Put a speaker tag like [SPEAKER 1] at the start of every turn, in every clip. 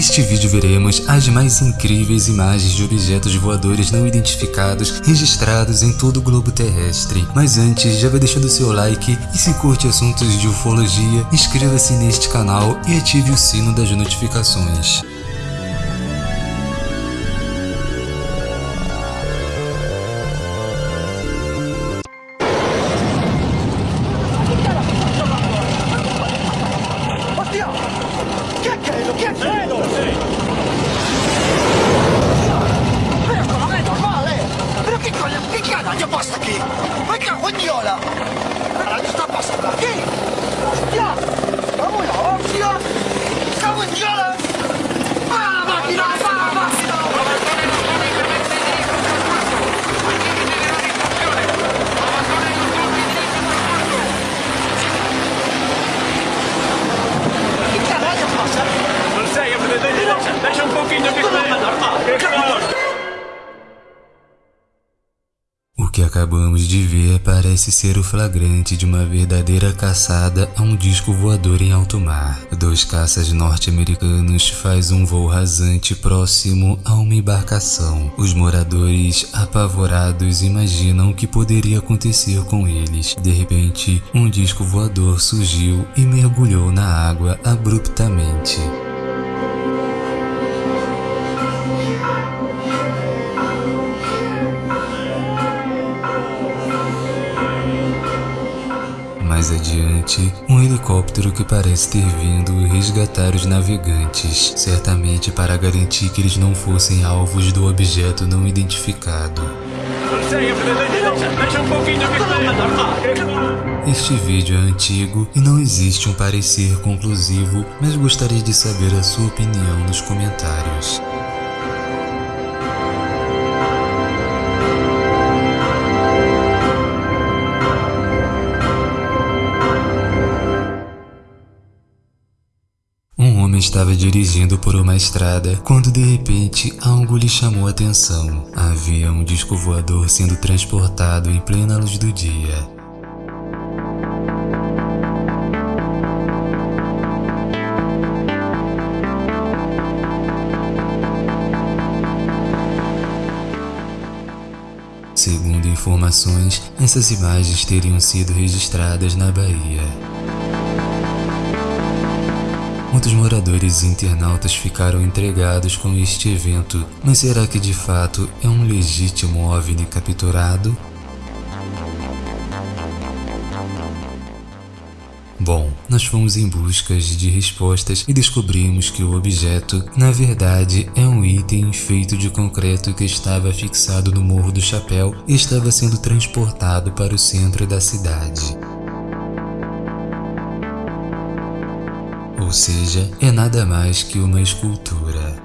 [SPEAKER 1] Neste vídeo veremos as mais incríveis imagens de objetos voadores não identificados registrados em todo o globo terrestre. Mas antes, já vai deixando seu like e se curte assuntos de ufologia, inscreva-se neste canal e ative o sino das notificações.
[SPEAKER 2] española. ¿Qué está pasando aquí? ¡Hostia!
[SPEAKER 3] ¡Vamos hostia! ¡Cago en Dios! Me un
[SPEAKER 1] poquito que acabamos de ver parece ser o flagrante de uma verdadeira caçada a um disco voador em alto mar. Dois caças norte-americanos fazem um voo rasante próximo a uma embarcação. Os moradores, apavorados, imaginam o que poderia acontecer com eles. De repente, um disco voador surgiu e mergulhou na água abruptamente. Mais adiante, um helicóptero que parece ter vindo resgatar os navegantes, certamente para garantir que eles não fossem alvos do objeto não identificado. Este vídeo é antigo e não existe um parecer conclusivo, mas gostaria de saber a sua opinião nos comentários. Estava dirigindo por uma estrada quando de repente algo lhe chamou a atenção. Havia um disco voador sendo transportado em plena luz do dia. Segundo informações, essas imagens teriam sido registradas na Bahia. Muitos moradores e internautas ficaram intrigados com este evento, mas será que de fato é um legítimo OVNI capturado? Bom, nós fomos em busca de respostas e descobrimos que o objeto, na verdade, é um item feito de concreto que estava fixado no Morro do Chapéu e estava sendo transportado para o centro da cidade. Ou seja, é nada mais que uma escultura.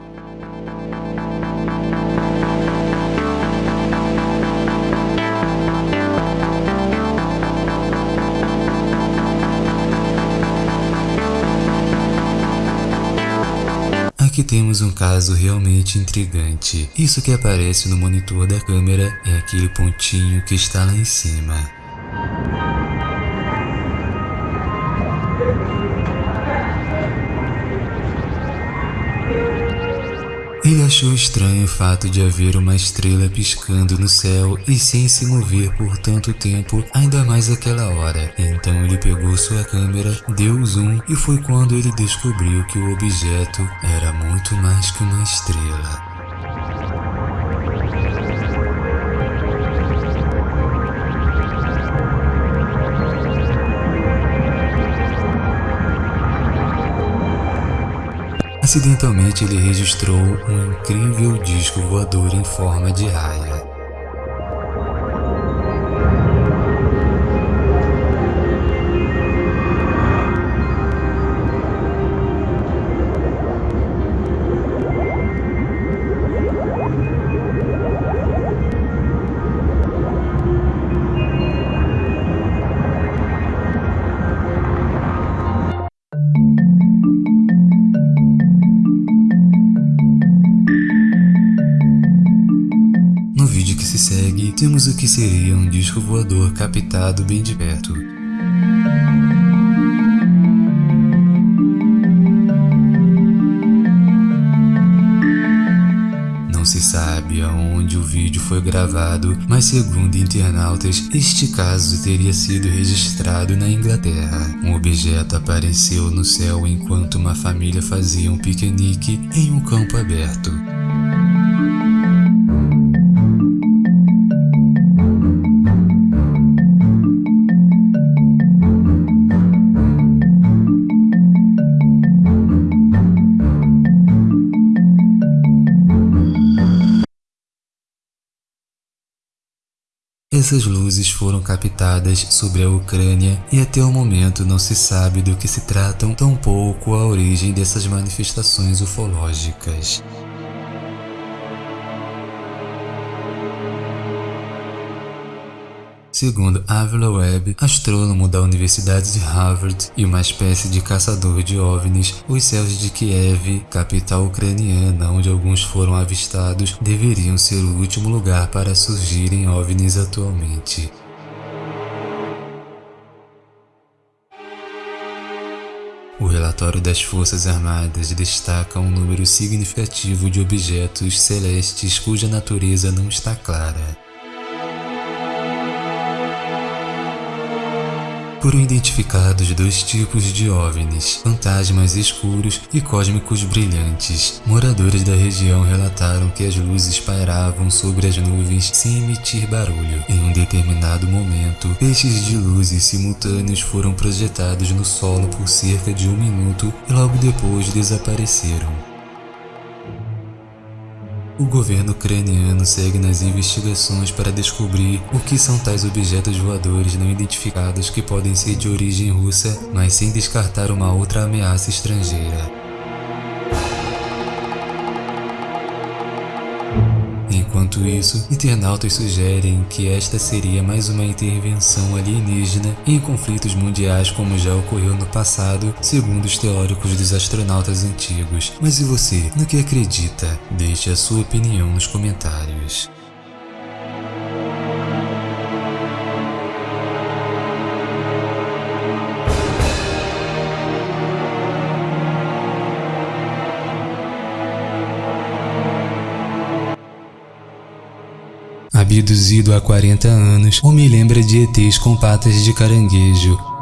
[SPEAKER 1] Aqui temos um caso realmente intrigante. Isso que aparece no monitor da câmera é aquele pontinho que está lá em cima. Ele achou estranho o fato de haver uma estrela piscando no céu e sem se mover por tanto tempo, ainda mais aquela hora. Então ele pegou sua câmera, deu zoom e foi quando ele descobriu que o objeto era muito mais que uma estrela. Acidentalmente ele registrou um incrível disco voador em forma de raia. que seria um disco voador captado bem de perto. Não se sabe aonde o vídeo foi gravado, mas segundo internautas, este caso teria sido registrado na Inglaterra. Um objeto apareceu no céu enquanto uma família fazia um piquenique em um campo aberto. Essas luzes foram captadas sobre a Ucrânia e até o momento não se sabe do que se tratam, tampouco a origem dessas manifestações ufológicas. Segundo Avila Webb, astrônomo da Universidade de Harvard e uma espécie de caçador de OVNIs, os céus de Kiev, capital ucraniana onde alguns foram avistados, deveriam ser o último lugar para surgirem OVNIs atualmente. O relatório das Forças Armadas destaca um número significativo de objetos celestes cuja natureza não está clara. Foram identificados dois tipos de OVNIs, fantasmas escuros e cósmicos brilhantes. Moradores da região relataram que as luzes pairavam sobre as nuvens sem emitir barulho. Em um determinado momento, feixes de luzes simultâneos foram projetados no solo por cerca de um minuto e logo depois desapareceram. O governo ucraniano segue nas investigações para descobrir o que são tais objetos voadores não identificados que podem ser de origem russa, mas sem descartar uma outra ameaça estrangeira. Enquanto isso, internautas sugerem que esta seria mais uma intervenção alienígena em conflitos mundiais como já ocorreu no passado, segundo os teóricos dos astronautas antigos. Mas e você, no que acredita? Deixe a sua opinião nos comentários. Abduzido há 40 anos ou me lembra de ETs com patas de caranguejo.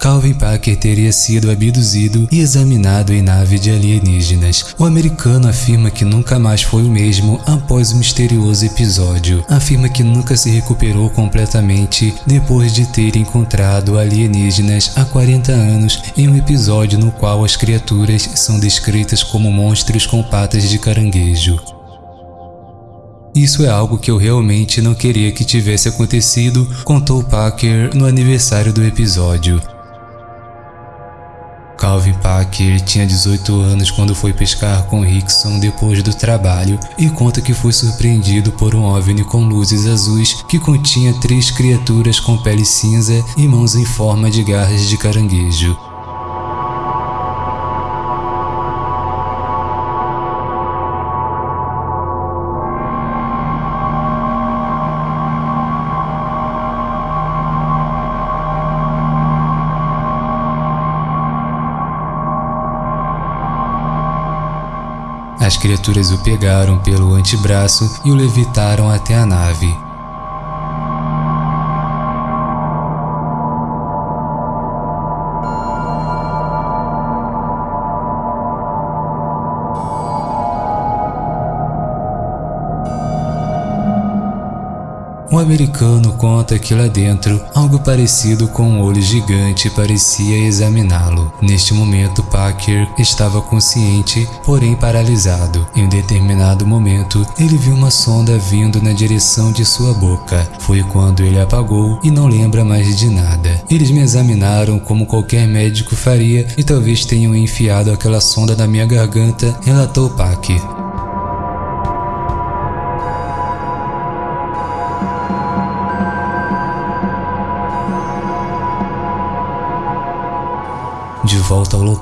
[SPEAKER 1] Calvin Parker teria sido abduzido e examinado em nave de alienígenas. O americano afirma que nunca mais foi o mesmo após o misterioso episódio. Afirma que nunca se recuperou completamente depois de ter encontrado alienígenas há 40 anos em um episódio no qual as criaturas são descritas como monstros com patas de caranguejo. Isso é algo que eu realmente não queria que tivesse acontecido, contou Parker no aniversário do episódio. Calvin Parker tinha 18 anos quando foi pescar com Rickson depois do trabalho e conta que foi surpreendido por um OVNI com luzes azuis que continha três criaturas com pele cinza e mãos em forma de garras de caranguejo. As criaturas o pegaram pelo antebraço e o levitaram até a nave. O americano conta que lá dentro, algo parecido com um olho gigante parecia examiná-lo. Neste momento, Parker estava consciente, porém paralisado. Em um determinado momento, ele viu uma sonda vindo na direção de sua boca. Foi quando ele apagou e não lembra mais de nada. Eles me examinaram como qualquer médico faria e talvez tenham enfiado aquela sonda na minha garganta, relatou Parker.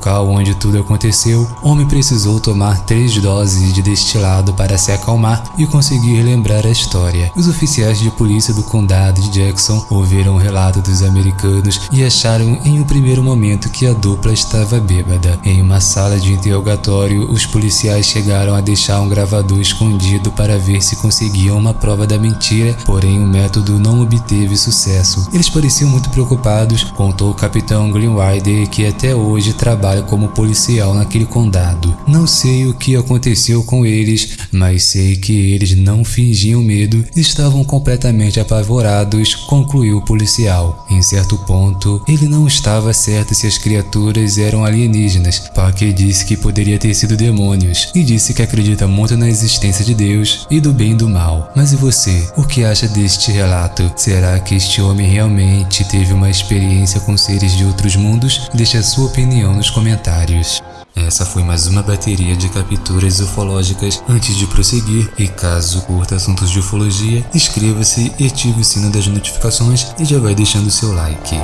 [SPEAKER 1] Local onde tudo aconteceu, o homem precisou tomar três doses de destilado para se acalmar e conseguir lembrar a história. Os oficiais de polícia do condado de Jackson ouviram o relato dos americanos e acharam em um primeiro momento que a dupla estava bêbada. Em uma sala de interrogatório, os policiais chegaram a deixar um gravador escondido para ver se conseguiam uma prova da mentira, porém o método não obteve sucesso. Eles pareciam muito preocupados, contou o capitão Greenwider que até hoje trabalha como policial naquele condado. Não sei o que aconteceu com eles, mas sei que eles não fingiam medo, estavam completamente apavorados, concluiu o policial. Em certo ponto, ele não estava certo se as criaturas eram alienígenas. Parker disse que poderia ter sido demônios e disse que acredita muito na existência de Deus e do bem e do mal. Mas e você? O que acha deste relato? Será que este homem realmente teve uma experiência com seres de outros mundos? Deixe a sua opinião nos comentários. Essa foi mais uma bateria de capturas ufológicas. Antes de prosseguir, e caso curta assuntos de ufologia, inscreva-se e ative o sino das notificações e já vai deixando seu like.